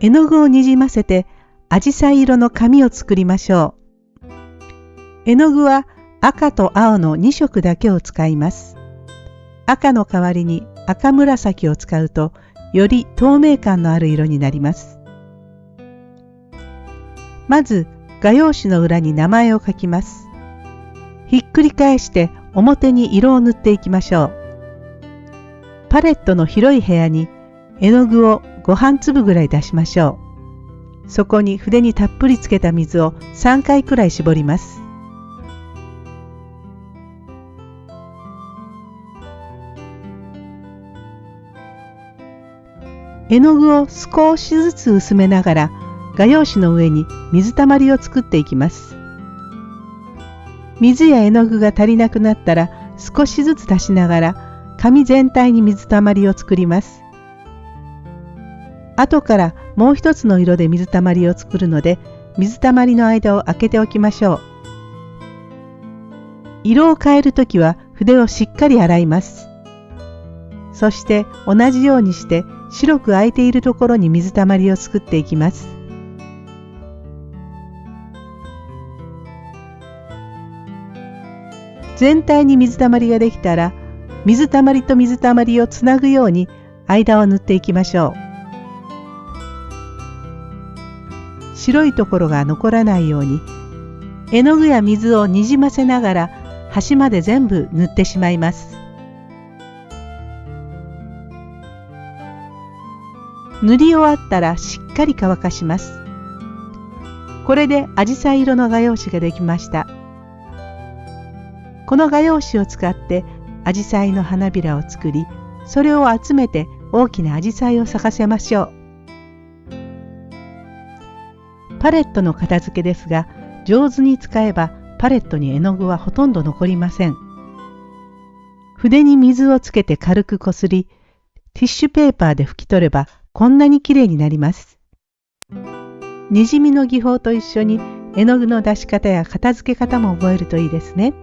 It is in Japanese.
絵の具をにじませて、アジサイ色の紙を作りましょう。絵の具は赤と青の2色だけを使います。赤の代わりに赤紫を使うと、より透明感のある色になります。まず、画用紙の裏に名前を書きます。ひっくり返して表に色を塗っていきましょう。パレットの広い部屋に絵の具を5半粒ぐらい出しましょう。そこに筆にたっぷりつけた水を3回くらい絞ります。絵の具を少しずつ薄めながら画用紙の上に水たまりを作っていきます。水や絵の具が足りなくなったら少しずつ足しながら紙全体に水たまりを作ります。後からもう一つの色で水たまりを作るので水たまりの間を空けておきましょう。色を変えるときは筆をしっかり洗います。そして同じようにして白く空いているところに水たまりを作っていきます。全体に水たまりができたら水たまりと水たまりをつなぐように間を塗っていきましょう白いところが残らないように絵の具や水をにじませながら端まで全部塗ってしまいます。塗り終わったらしっかり乾かします。これでアジサイ色の画用紙ができました。この画用紙を使ってアジサイの花びらを作りそれを集めて大きなアジサイを咲かせましょう。パレットの片付けですが上手に使えばパレットに絵の具はほとんど残りません筆に水をつけて軽くこすりティッシュペーパーで拭き取ればこんなにきれいになりますにじみの技法と一緒に絵の具の出し方や片付け方も覚えるといいですね。